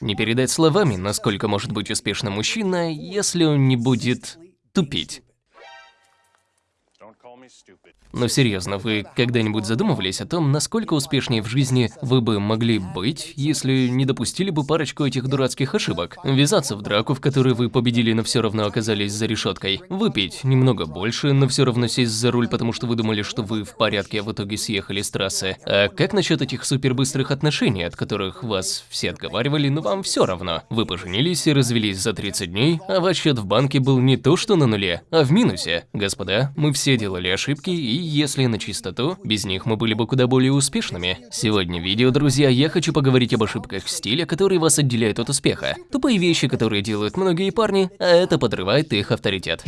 Не передать словами, насколько может быть успешным мужчина, если он не будет тупить. Но серьезно, вы когда-нибудь задумывались о том, насколько успешнее в жизни вы бы могли быть, если не допустили бы парочку этих дурацких ошибок? Ввязаться в драку, в которой вы победили, но все равно оказались за решеткой. Выпить немного больше, но все равно сесть за руль, потому что вы думали, что вы в порядке, а в итоге съехали с трассы. А как насчет этих супербыстрых отношений, от которых вас все отговаривали, но вам все равно? Вы поженились и развелись за 30 дней, а ваш счет в банке был не то что на нуле, а в минусе. Господа, мы все делали ошибки и если на чистоту, без них мы были бы куда более успешными. Сегодня в видео, друзья, я хочу поговорить об ошибках стиля, которые вас отделяют от успеха. Тупые вещи, которые делают многие парни, а это подрывает их авторитет.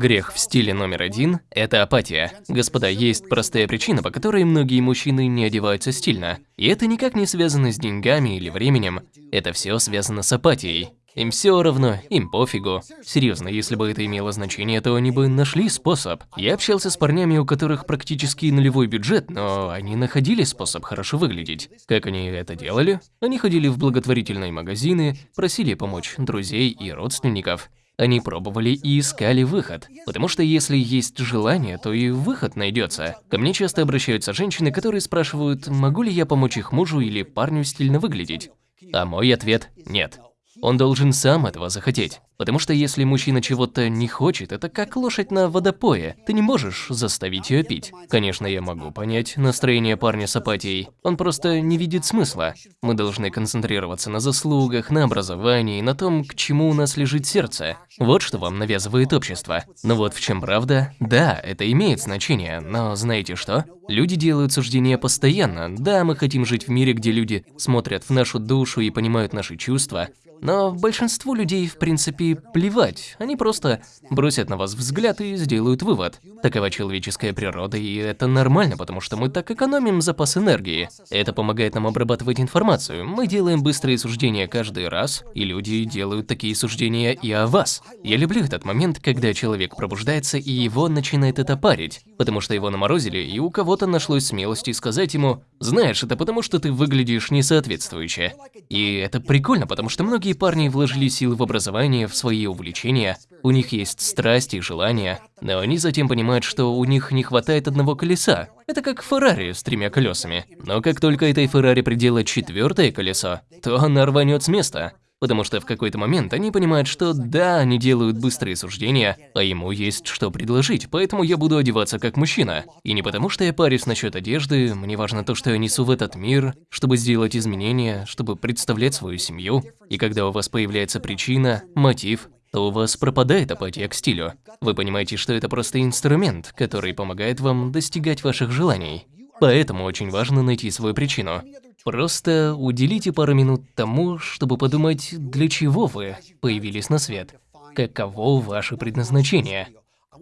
Грех в стиле номер один – это апатия. Господа, есть простая причина, по которой многие мужчины не одеваются стильно. И это никак не связано с деньгами или временем. Это все связано с апатией. Им все равно, им пофигу. Серьезно, если бы это имело значение, то они бы нашли способ. Я общался с парнями, у которых практически нулевой бюджет, но они находили способ хорошо выглядеть. Как они это делали? Они ходили в благотворительные магазины, просили помочь друзей и родственников. Они пробовали и искали выход. Потому что если есть желание, то и выход найдется. Ко мне часто обращаются женщины, которые спрашивают, могу ли я помочь их мужу или парню стильно выглядеть. А мой ответ – нет. Он должен сам этого захотеть. Потому что если мужчина чего-то не хочет, это как лошадь на водопое. Ты не можешь заставить ее пить. Конечно, я могу понять настроение парня с апатией. Он просто не видит смысла. Мы должны концентрироваться на заслугах, на образовании, на том, к чему у нас лежит сердце. Вот что вам навязывает общество. Но вот в чем правда. Да, это имеет значение, но знаете что? Люди делают суждения постоянно. Да, мы хотим жить в мире, где люди смотрят в нашу душу и понимают наши чувства, но большинству людей, в принципе, плевать. Они просто бросят на вас взгляд и сделают вывод. Такова человеческая природа, и это нормально, потому что мы так экономим запас энергии. Это помогает нам обрабатывать информацию. Мы делаем быстрые суждения каждый раз, и люди делают такие суждения и о вас. Я люблю этот момент, когда человек пробуждается, и его начинает это парить, потому что его наморозили, и у кого-то нашлось смелости сказать ему, знаешь, это потому что ты выглядишь несоответствующе. И это прикольно, потому что многие парни вложили силы в образование, в свои увлечения, у них есть страсти и желания, но они затем понимают, что у них не хватает одного колеса. Это как Феррари с тремя колесами. Но как только этой Феррари приделать четвертое колесо, то она рванет с места. Потому что в какой-то момент они понимают, что да, они делают быстрые суждения, а ему есть что предложить, поэтому я буду одеваться как мужчина. И не потому, что я парюсь насчет одежды, мне важно то, что я несу в этот мир, чтобы сделать изменения, чтобы представлять свою семью. И когда у вас появляется причина, мотив, то у вас пропадает апатия к стилю. Вы понимаете, что это просто инструмент, который помогает вам достигать ваших желаний. Поэтому очень важно найти свою причину. Просто уделите пару минут тому, чтобы подумать, для чего вы появились на свет. Каково ваше предназначение.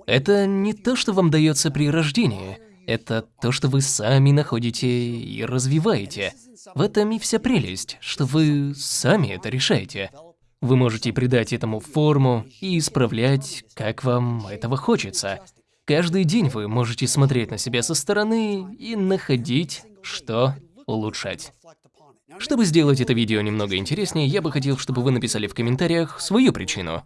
Это не то, что вам дается при рождении. Это то, что вы сами находите и развиваете. В этом и вся прелесть, что вы сами это решаете. Вы можете придать этому форму и исправлять, как вам этого хочется. Каждый день вы можете смотреть на себя со стороны и находить, что улучшать. Чтобы сделать это видео немного интереснее, я бы хотел, чтобы вы написали в комментариях свою причину.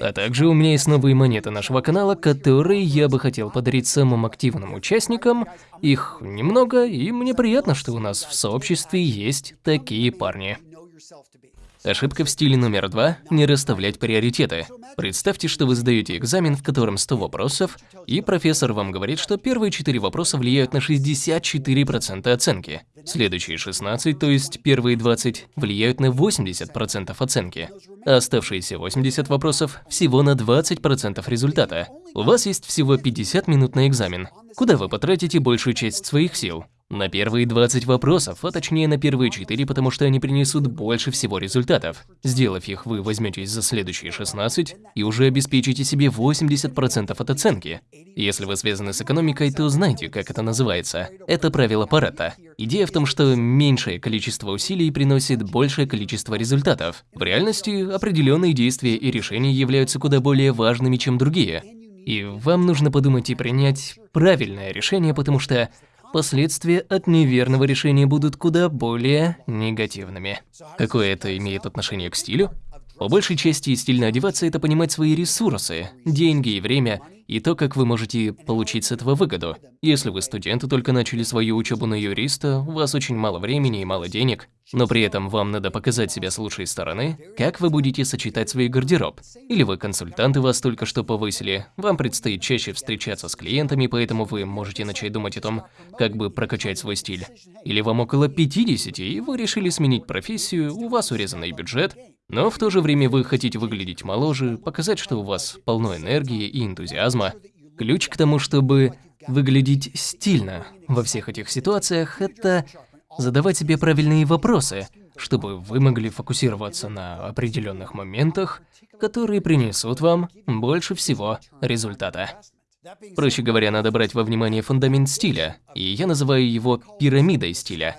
А также у меня есть новые монеты нашего канала, которые я бы хотел подарить самым активным участникам. Их немного, и мне приятно, что у нас в сообществе есть такие парни. Ошибка в стиле номер два – не расставлять приоритеты. Представьте, что вы сдаете экзамен, в котором 100 вопросов, и профессор вам говорит, что первые 4 вопроса влияют на 64% оценки. Следующие 16, то есть первые 20, влияют на 80% оценки. А оставшиеся 80 вопросов всего на 20% результата. У вас есть всего 50 минут на экзамен. Куда вы потратите большую часть своих сил? На первые 20 вопросов, а точнее на первые 4, потому что они принесут больше всего результатов. Сделав их, вы возьметесь за следующие 16 и уже обеспечите себе 80% от оценки. Если вы связаны с экономикой, то знаете, как это называется. Это правило Паретта. Идея в том, что меньшее количество усилий приносит большее количество результатов. В реальности определенные действия и решения являются куда более важными, чем другие. И вам нужно подумать и принять правильное решение, потому что последствия от неверного решения будут куда более негативными. Какое это имеет отношение к стилю? По большей части стильно одеваться – это понимать свои ресурсы, деньги и время, и то, как вы можете получить с этого выгоду. Если вы студенты только начали свою учебу на юриста, у вас очень мало времени и мало денег, но при этом вам надо показать себя с лучшей стороны, как вы будете сочетать свой гардероб. Или вы консультанты вас только что повысили, вам предстоит чаще встречаться с клиентами, поэтому вы можете начать думать о том, как бы прокачать свой стиль. Или вам около 50, и вы решили сменить профессию, у вас урезанный бюджет, но в то же время вы хотите выглядеть моложе, показать, что у вас полно энергии и энтузиазма. Ключ к тому, чтобы выглядеть стильно во всех этих ситуациях, это задавать себе правильные вопросы, чтобы вы могли фокусироваться на определенных моментах, которые принесут вам больше всего результата. Проще говоря, надо брать во внимание фундамент стиля, и я называю его пирамидой стиля.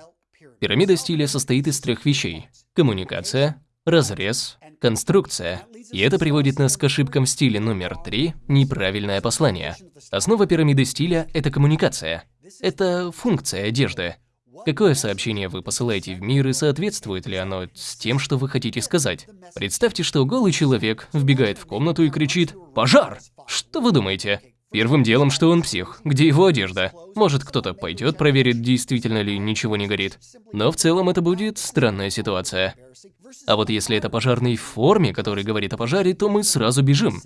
Пирамида стиля состоит из трех вещей – коммуникация, разрез, конструкция. И это приводит нас к ошибкам в стиле номер три – неправильное послание. Основа пирамиды стиля – это коммуникация. Это функция одежды. Какое сообщение вы посылаете в мир и соответствует ли оно с тем, что вы хотите сказать? Представьте, что голый человек вбегает в комнату и кричит «Пожар!». Что вы думаете? Первым делом, что он псих. Где его одежда? Может, кто-то пойдет проверит, действительно ли ничего не горит. Но в целом это будет странная ситуация. А вот если это пожарный в форме, который говорит о пожаре, то мы сразу бежим.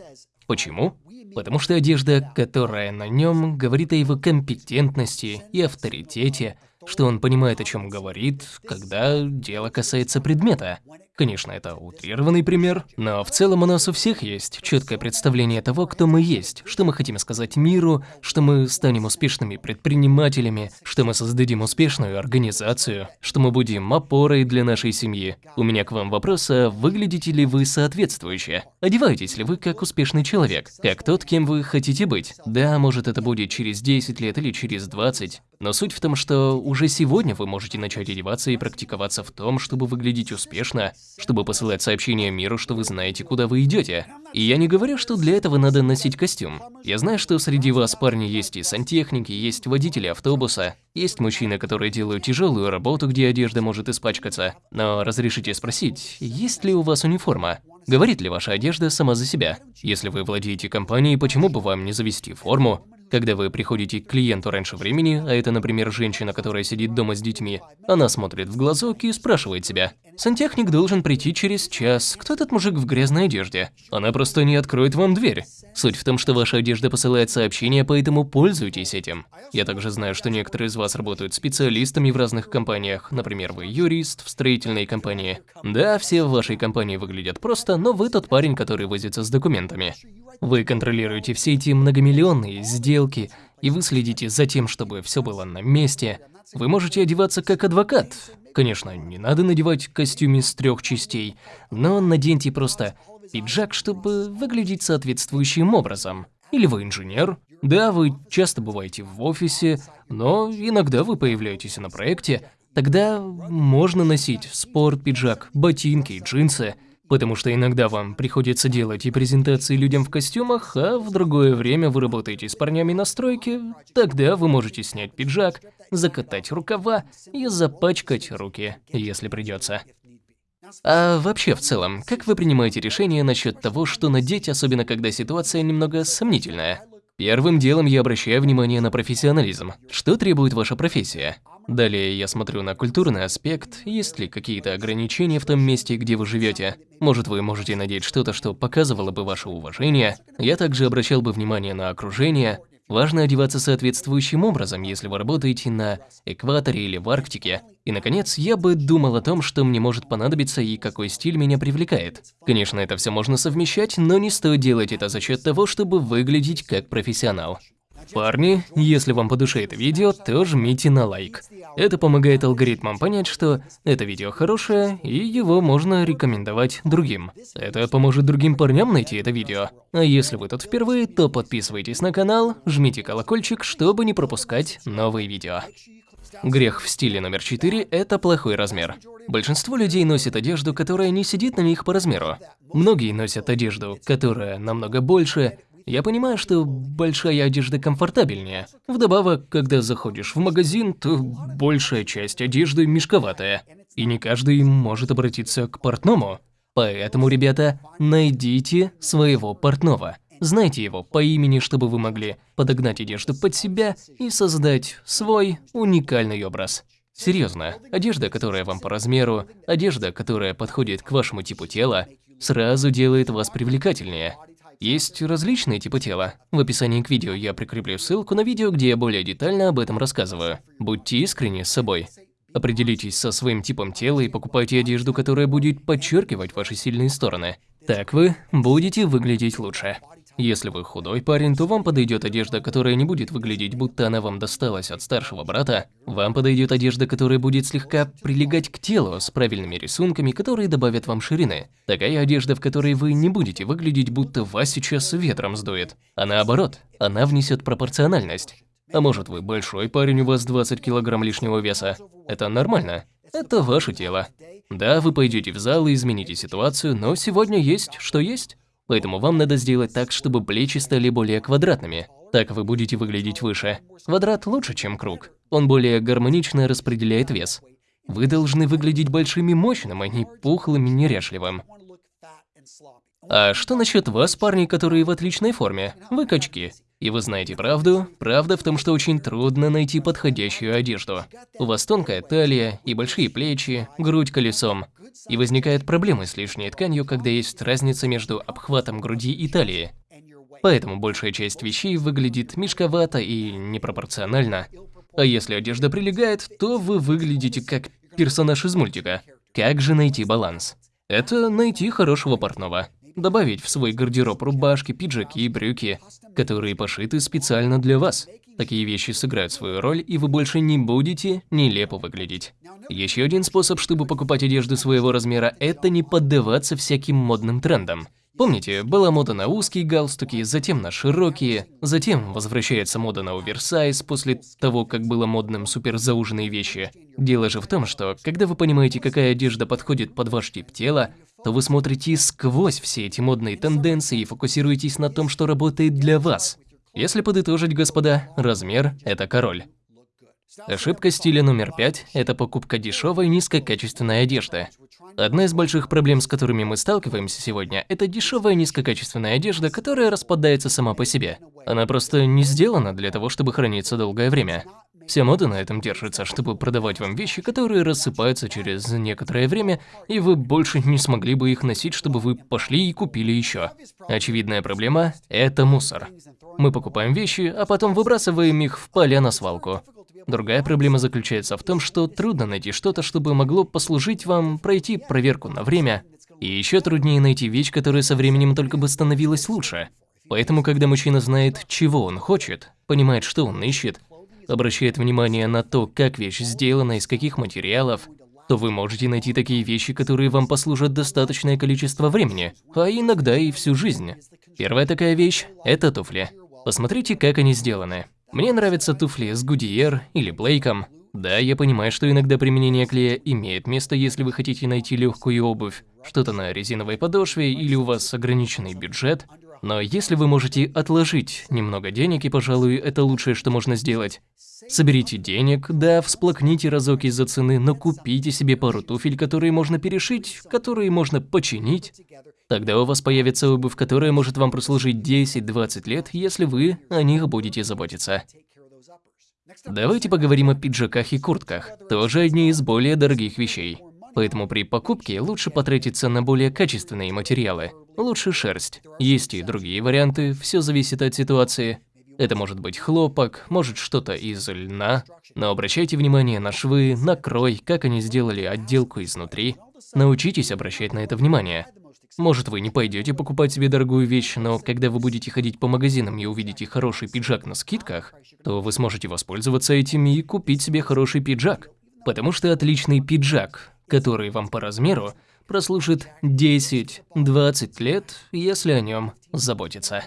Почему? Потому что одежда, которая на нем, говорит о его компетентности и авторитете, что он понимает, о чем говорит, когда дело касается предмета. Конечно, это утрированный пример, но в целом у нас у всех есть четкое представление того, кто мы есть, что мы хотим сказать миру, что мы станем успешными предпринимателями, что мы создадим успешную организацию, что мы будем опорой для нашей семьи. У меня к вам вопрос, а выглядите ли вы соответствующе? Одеваетесь ли вы как успешный человек, как тот, кем вы хотите быть? Да, может это будет через 10 лет или через 20, но суть в том, что уже сегодня вы можете начать одеваться и практиковаться в том, чтобы выглядеть успешно, чтобы посылать сообщения миру, что вы знаете, куда вы идете. И я не говорю, что для этого надо носить костюм. Я знаю, что среди вас, парни, есть и сантехники, есть водители автобуса, есть мужчины, которые делают тяжелую работу, где одежда может испачкаться. Но разрешите спросить, есть ли у вас униформа? Говорит ли ваша одежда сама за себя? Если вы владеете компанией, почему бы вам не завести форму? Когда вы приходите к клиенту раньше времени, а это, например, женщина, которая сидит дома с детьми, она смотрит в глазок и спрашивает себя, «Сантехник должен прийти через час. Кто этот мужик в грязной одежде?» Она просто не откроет вам дверь. Суть в том, что ваша одежда посылает сообщения, поэтому пользуйтесь этим. Я также знаю, что некоторые из вас работают специалистами в разных компаниях. Например, вы юрист в строительной компании. Да, все в вашей компании выглядят просто, но вы тот парень, который возится с документами. Вы контролируете все эти многомиллионные сделки, и вы следите за тем, чтобы все было на месте. Вы можете одеваться как адвокат. Конечно, не надо надевать костюм из трех частей, но наденьте просто пиджак, чтобы выглядеть соответствующим образом. Или вы инженер. Да, вы часто бываете в офисе, но иногда вы появляетесь на проекте. Тогда можно носить спорт-пиджак, ботинки, джинсы – Потому что иногда вам приходится делать и презентации людям в костюмах, а в другое время вы работаете с парнями на стройке, тогда вы можете снять пиджак, закатать рукава и запачкать руки, если придется. А вообще в целом, как вы принимаете решение насчет того, что надеть, особенно когда ситуация немного сомнительная? Первым делом я обращаю внимание на профессионализм. Что требует ваша профессия? Далее я смотрю на культурный аспект, есть ли какие-то ограничения в том месте, где вы живете. Может, вы можете надеть что-то, что показывало бы ваше уважение. Я также обращал бы внимание на окружение. Важно одеваться соответствующим образом, если вы работаете на экваторе или в Арктике. И, наконец, я бы думал о том, что мне может понадобиться и какой стиль меня привлекает. Конечно, это все можно совмещать, но не стоит делать это за счет того, чтобы выглядеть как профессионал. Парни, если вам по душе это видео, то жмите на лайк. Это помогает алгоритмам понять, что это видео хорошее, и его можно рекомендовать другим. Это поможет другим парням найти это видео. А если вы тут впервые, то подписывайтесь на канал, жмите колокольчик, чтобы не пропускать новые видео. Грех в стиле номер 4 – это плохой размер. Большинство людей носит одежду, которая не сидит на них по размеру. Многие носят одежду, которая намного больше, Я понимаю, что большая одежда комфортабельнее. Вдобавок, когда заходишь в магазин, то большая часть одежды мешковатая. И не каждый может обратиться к портному. Поэтому, ребята, найдите своего портного. Знайте его по имени, чтобы вы могли подогнать одежду под себя и создать свой уникальный образ. Серьезно, одежда, которая вам по размеру, одежда, которая подходит к вашему типу тела, сразу делает вас привлекательнее. Есть различные типы тела. В описании к видео я прикреплю ссылку на видео, где я более детально об этом рассказываю. Будьте искренни с собой. Определитесь со своим типом тела и покупайте одежду, которая будет подчеркивать ваши сильные стороны. Так вы будете выглядеть лучше. Если вы худой парень, то вам подойдет одежда, которая не будет выглядеть, будто она вам досталась от старшего брата. Вам подойдет одежда, которая будет слегка прилегать к телу с правильными рисунками, которые добавят вам ширины. Такая одежда, в которой вы не будете выглядеть, будто вас сейчас ветром сдует. А наоборот, она внесет пропорциональность. А может вы большой парень, у вас 20 килограмм лишнего веса. Это нормально. Это ваше тело. Да, вы пойдете в зал и измените ситуацию, но сегодня есть, что есть. Поэтому вам надо сделать так, чтобы плечи стали более квадратными. Так вы будете выглядеть выше. Квадрат лучше, чем круг. Он более гармонично распределяет вес. Вы должны выглядеть большим и мощным, а не пухлым и неряшливым. А что насчет вас, парни, которые в отличной форме? Вы качки. И вы знаете правду? Правда в том, что очень трудно найти подходящую одежду. У вас тонкая талия и большие плечи, грудь колесом. И возникают проблемы с лишней тканью, когда есть разница между обхватом груди и талии. Поэтому большая часть вещей выглядит мешковато и непропорционально. А если одежда прилегает, то вы выглядите как персонаж из мультика. Как же найти баланс? Это найти хорошего портного. Добавить в свой гардероб рубашки, пиджаки, брюки, которые пошиты специально для вас. Такие вещи сыграют свою роль, и вы больше не будете нелепо выглядеть. Еще один способ, чтобы покупать одежду своего размера, это не поддаваться всяким модным трендам. Помните, была мода на узкие галстуки, затем на широкие, затем возвращается мода на оверсайз после того, как было модным суперзауженные вещи. Дело же в том, что когда вы понимаете, какая одежда подходит под ваш тип тела, то вы смотрите сквозь все эти модные тенденции и фокусируетесь на том, что работает для вас. Если подытожить, господа, размер – это король. Ошибка стиля номер пять – это покупка дешевой низкокачественной одежды. Одна из больших проблем, с которыми мы сталкиваемся сегодня, это дешевая низкокачественная одежда, которая распадается сама по себе. Она просто не сделана для того, чтобы храниться долгое время. Вся мода на этом держится, чтобы продавать вам вещи, которые рассыпаются через некоторое время, и вы больше не смогли бы их носить, чтобы вы пошли и купили еще. Очевидная проблема – это мусор. Мы покупаем вещи, а потом выбрасываем их в поля на свалку. Другая проблема заключается в том, что трудно найти что-то, чтобы могло послужить вам пройти проверку на время. И еще труднее найти вещь, которая со временем только бы становилась лучше. Поэтому, когда мужчина знает, чего он хочет, понимает, что он ищет, обращает внимание на то, как вещь сделана, из каких материалов, то вы можете найти такие вещи, которые вам послужат достаточное количество времени, а иногда и всю жизнь. Первая такая вещь – это туфли. Посмотрите, как они сделаны. Мне нравятся туфли с Гудиер или Блейком. Да, я понимаю, что иногда применение клея имеет место, если вы хотите найти легкую обувь, что-то на резиновой подошве или у вас ограниченный бюджет. Но если вы можете отложить немного денег, и, пожалуй, это лучшее, что можно сделать. Соберите денег, да, всплакните разок из-за цены, но купите себе пару туфель, которые можно перешить, которые можно починить, Тогда у вас появится обувь, которая может вам прослужить 10-20 лет, если вы о них будете заботиться. Давайте поговорим о пиджаках и куртках, тоже одни из более дорогих вещей. Поэтому при покупке лучше потратиться на более качественные материалы. Лучше шерсть. Есть и другие варианты, все зависит от ситуации. Это может быть хлопок, может что-то из льна. Но обращайте внимание на швы, на крой, как они сделали отделку изнутри. Научитесь обращать на это внимание. Может, вы не пойдете покупать себе дорогую вещь, но когда вы будете ходить по магазинам и увидите хороший пиджак на скидках, то вы сможете воспользоваться этим и купить себе хороший пиджак. Потому что отличный пиджак, который вам по размеру, прослужит 10-20 лет, если о нем заботиться.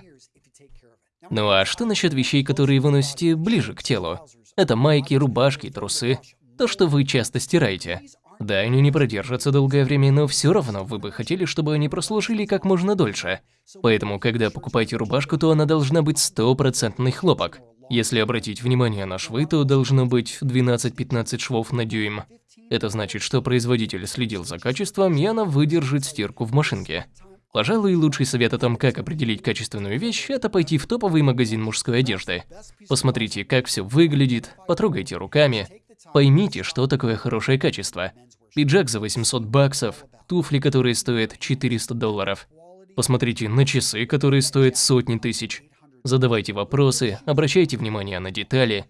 Ну а что насчет вещей, которые вы носите ближе к телу? Это майки, рубашки, трусы. То, что вы часто стираете. Да, они не продержатся долгое время, но все равно вы бы хотели, чтобы они прослужили как можно дольше. Поэтому, когда покупаете рубашку, то она должна быть стопроцентный хлопок. Если обратить внимание на швы, то должно быть 12-15 швов на дюйм. Это значит, что производитель следил за качеством, и она выдержит стирку в машинке. Пожалуй, лучший совет о том, как определить качественную вещь, это пойти в топовый магазин мужской одежды. Посмотрите, как все выглядит, потрогайте руками, поймите, что такое хорошее качество. Пиджак за 800 баксов, туфли, которые стоят 400 долларов. Посмотрите на часы, которые стоят сотни тысяч. Задавайте вопросы, обращайте внимание на детали,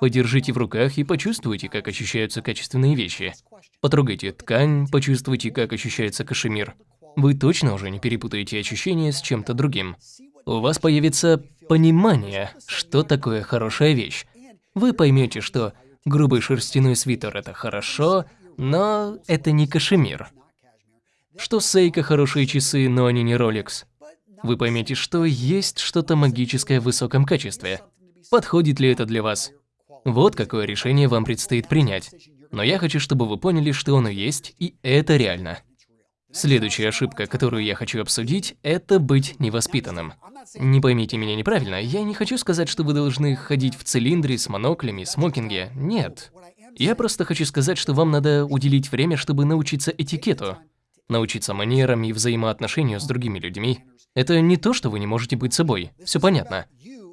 подержите в руках и почувствуйте, как ощущаются качественные вещи. Потрогайте ткань, почувствуйте, как ощущается кашемир. Вы точно уже не перепутаете ощущения с чем-то другим. У вас появится понимание, что такое хорошая вещь. Вы поймете, что грубый шерстяной свитер – это хорошо, но это не кашемир. Что Сейка хорошие часы, но они не Rolex. Вы поймете, что есть что-то магическое в высоком качестве. Подходит ли это для вас? Вот какое решение вам предстоит принять. Но я хочу, чтобы вы поняли, что оно есть, и это реально. Следующая ошибка, которую я хочу обсудить, это быть невоспитанным. Не поймите меня неправильно, я не хочу сказать, что вы должны ходить в цилиндре с моноклями, смокинге. Нет. Я просто хочу сказать, что вам надо уделить время, чтобы научиться этикету. Научиться манерам и взаимоотношению с другими людьми. Это не то, что вы не можете быть собой. Все понятно.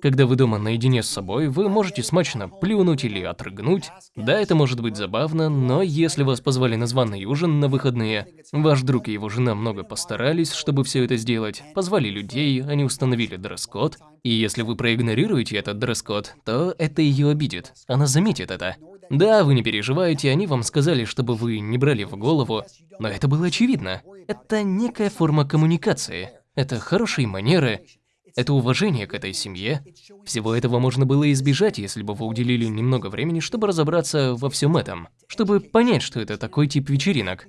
Когда вы дома наедине с собой, вы можете смачно плюнуть или отрыгнуть. Да, это может быть забавно, но если вас позвали на званый ужин на выходные, ваш друг и его жена много постарались, чтобы все это сделать, позвали людей, они установили дресс-код, и если вы проигнорируете этот дресс-код, то это ее обидит, она заметит это. Да, вы не переживаете, они вам сказали, чтобы вы не брали в голову, но это было очевидно. Это некая форма коммуникации. Это хорошие манеры, это уважение к этой семье. Всего этого можно было избежать, если бы вы уделили немного времени, чтобы разобраться во всем этом, чтобы понять, что это такой тип вечеринок.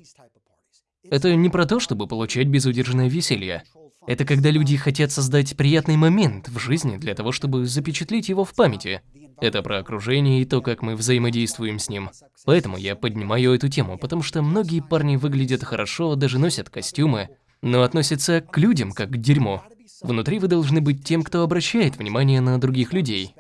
Это не про то, чтобы получать безудержное веселье. Это когда люди хотят создать приятный момент в жизни для того, чтобы запечатлеть его в памяти. Это про окружение и то, как мы взаимодействуем с ним. Поэтому я поднимаю эту тему, потому что многие парни выглядят хорошо, даже носят костюмы, но относятся к людям как к дерьму. Внутри вы должны быть тем, кто обращает внимание на других людей,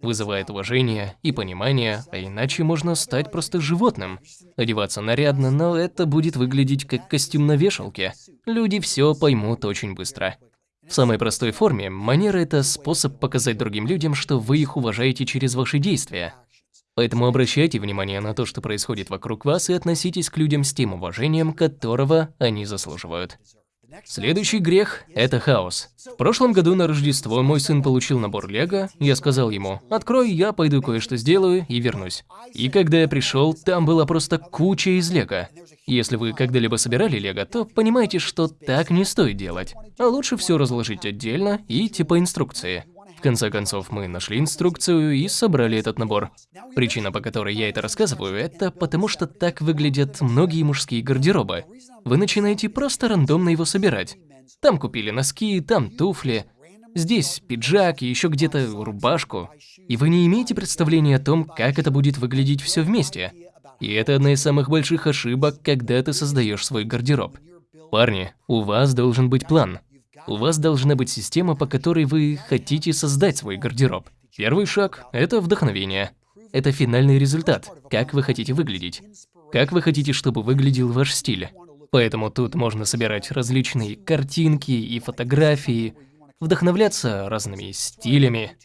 вызывает уважение и понимание, а иначе можно стать просто животным. Одеваться нарядно, но это будет выглядеть как костюм на вешалке. Люди все поймут очень быстро. В самой простой форме, манера – это способ показать другим людям, что вы их уважаете через ваши действия. Поэтому обращайте внимание на то, что происходит вокруг вас, и относитесь к людям с тем уважением, которого они заслуживают. Следующий грех – это хаос. В прошлом году на Рождество мой сын получил набор Лего, я сказал ему, открой, я пойду кое-что сделаю и вернусь. И когда я пришел, там была просто куча из Лего. Если вы когда-либо собирали Лего, то понимаете, что так не стоит делать. А лучше все разложить отдельно и типа инструкции. В конце концов, мы нашли инструкцию и собрали этот набор. Причина, по которой я это рассказываю, это потому что так выглядят многие мужские гардеробы. Вы начинаете просто рандомно его собирать. Там купили носки, там туфли, здесь пиджак и еще где-то рубашку. И вы не имеете представления о том, как это будет выглядеть все вместе. И это одна из самых больших ошибок, когда ты создаешь свой гардероб. Парни, у вас должен быть план. У вас должна быть система, по которой вы хотите создать свой гардероб. Первый шаг – это вдохновение. Это финальный результат, как вы хотите выглядеть. Как вы хотите, чтобы выглядел ваш стиль. Поэтому тут можно собирать различные картинки и фотографии, вдохновляться разными стилями,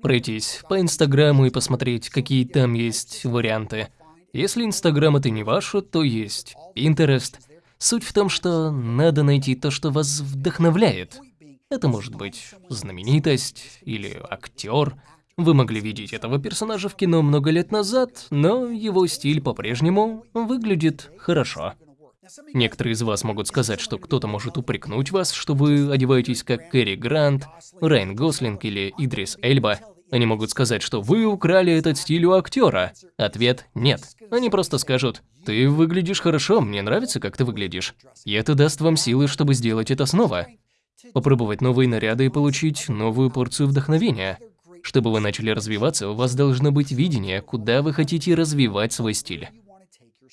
пройтись по Инстаграму и посмотреть, какие там есть варианты. Если Инстаграм это не ваше, то есть Pinterest – Суть в том, что надо найти то, что вас вдохновляет. Это может быть знаменитость или актер. Вы могли видеть этого персонажа в кино много лет назад, но его стиль по-прежнему выглядит хорошо. Некоторые из вас могут сказать, что кто-то может упрекнуть вас, что вы одеваетесь как Кэрри Грант, Райан Гослинг или Идрис Эльба. Они могут сказать, что вы украли этот стиль у актера. Ответ – нет. Они просто скажут, ты выглядишь хорошо, мне нравится, как ты выглядишь. И это даст вам силы, чтобы сделать это снова. Попробовать новые наряды и получить новую порцию вдохновения. Чтобы вы начали развиваться, у вас должно быть видение, куда вы хотите развивать свой стиль.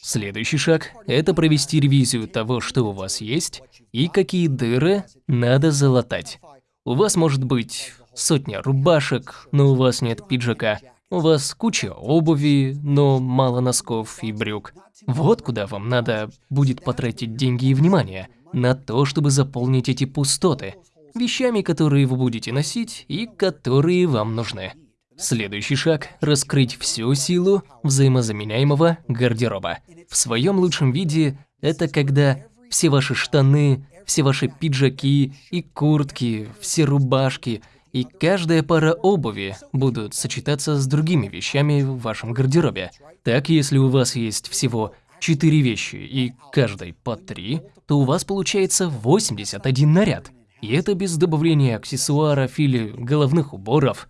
Следующий шаг – это провести ревизию того, что у вас есть, и какие дыры надо залатать. У вас может быть сотня рубашек, но у вас нет пиджака. У вас куча обуви, но мало носков и брюк. Вот куда вам надо будет потратить деньги и внимание. На то, чтобы заполнить эти пустоты. Вещами, которые вы будете носить и которые вам нужны. Следующий шаг – раскрыть всю силу взаимозаменяемого гардероба. В своем лучшем виде это когда все ваши штаны, все ваши пиджаки и куртки, все рубашки и каждая пара обуви будут сочетаться с другими вещами в вашем гардеробе. Так, если у вас есть всего 4 вещи и каждой по 3, то у вас получается 81 наряд. И это без добавления аксессуаров или головных уборов.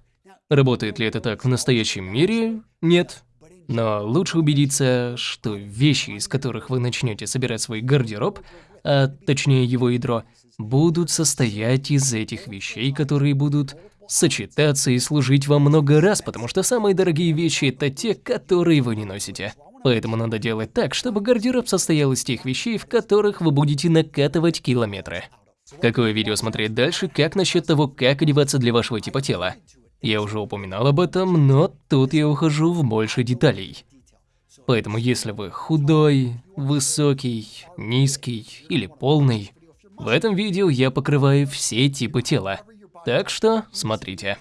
Работает ли это так в настоящем мире? Нет. Но лучше убедиться, что вещи, из которых вы начнете собирать свой гардероб, а точнее его ядро, будут состоять из этих вещей, которые будут сочетаться и служить вам много раз, потому что самые дорогие вещи это те, которые вы не носите. Поэтому надо делать так, чтобы гардероб состоял из тех вещей, в которых вы будете накатывать километры. Какое видео смотреть дальше, как насчет того, как одеваться для вашего типа тела? Я уже упоминал об этом, но тут я ухожу в больше деталей. Поэтому если вы худой, высокий, низкий или полный, в этом видео я покрываю все типы тела. Так что смотрите.